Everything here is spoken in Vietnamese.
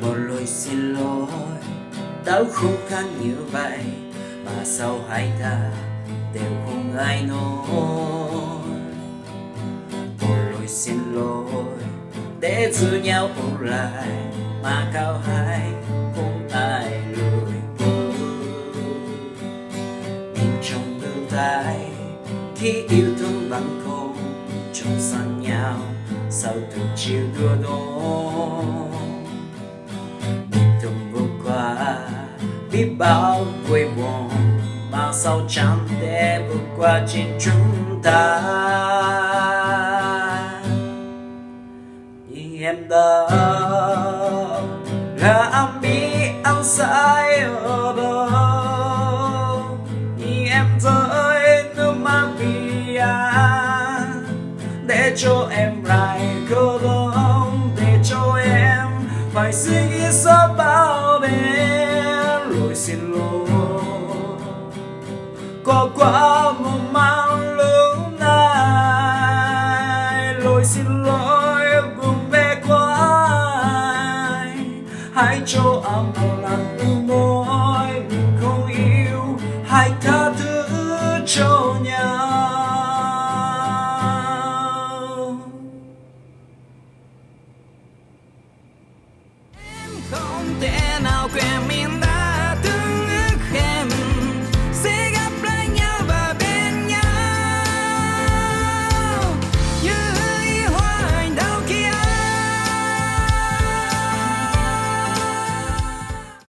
một lời xin lỗi, đau khúc khăn như vậy, mà sau hai ta đều không ai nói một lời xin lỗi, để giữ nhau ôn lại, mà cao hai không ai lùi nhìn trong tương lai khi yêu thương bằng không trong săn nhau sao từng chiều đưa đón biết bao quê buồn mà sao chẳng thể vượt qua trên chúng ta. Thì em đã anh biết anh sai ở đâu thì em rơi nước mắt vì anh à, để cho em lại cô đơn để cho em phải suy nghĩ sao bao có quá một mang lúc này. Lỗi xin lỗi vùng về quá hãy cho âm một lần từ môi, mình không yêu. Hãy tha thứ cho nhau. Em không thể nào quên mình